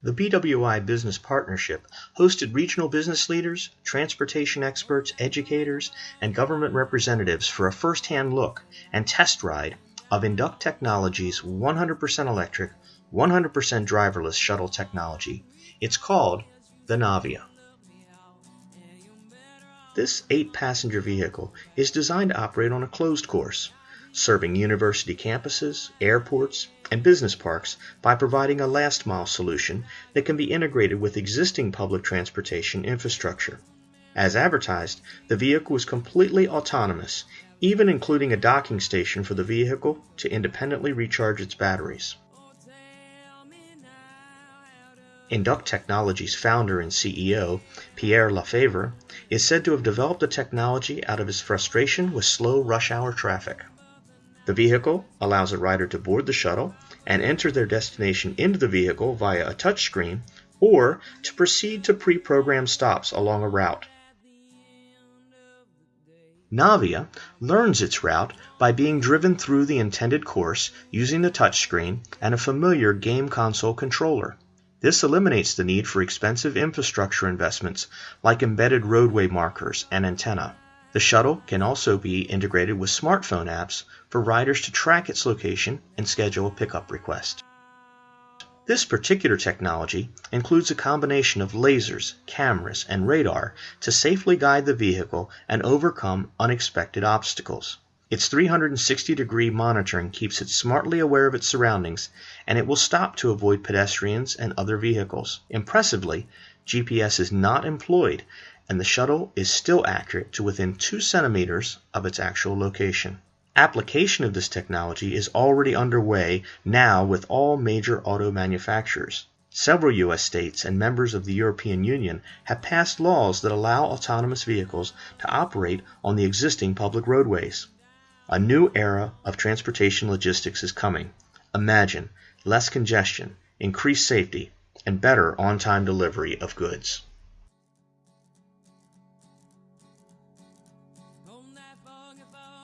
The BWI Business Partnership hosted regional business leaders, transportation experts, educators, and government representatives for a first hand look and test ride of Induct Technologies' 100% electric, 100% driverless shuttle technology. It's called the Navia. This eight passenger vehicle is designed to operate on a closed course, serving university campuses, airports, and business parks by providing a last mile solution that can be integrated with existing public transportation infrastructure. As advertised, the vehicle is completely autonomous, even including a docking station for the vehicle to independently recharge its batteries. Induct Technologies founder and CEO, Pierre Lefevre, is said to have developed the technology out of his frustration with slow rush hour traffic. The vehicle allows a rider to board the shuttle and enter their destination into the vehicle via a touchscreen or to proceed to pre programmed stops along a route. Navia learns its route by being driven through the intended course using the touchscreen and a familiar game console controller. This eliminates the need for expensive infrastructure investments like embedded roadway markers and antenna. The shuttle can also be integrated with smartphone apps for riders to track its location and schedule a pickup request. This particular technology includes a combination of lasers, cameras, and radar to safely guide the vehicle and overcome unexpected obstacles. Its 360 degree monitoring keeps it smartly aware of its surroundings, and it will stop to avoid pedestrians and other vehicles. Impressively, GPS is not employed and the shuttle is still accurate to within 2 centimeters of its actual location. Application of this technology is already underway now with all major auto manufacturers. Several U.S. states and members of the European Union have passed laws that allow autonomous vehicles to operate on the existing public roadways. A new era of transportation logistics is coming. Imagine less congestion, increased safety, and better on time delivery of goods. wrong about.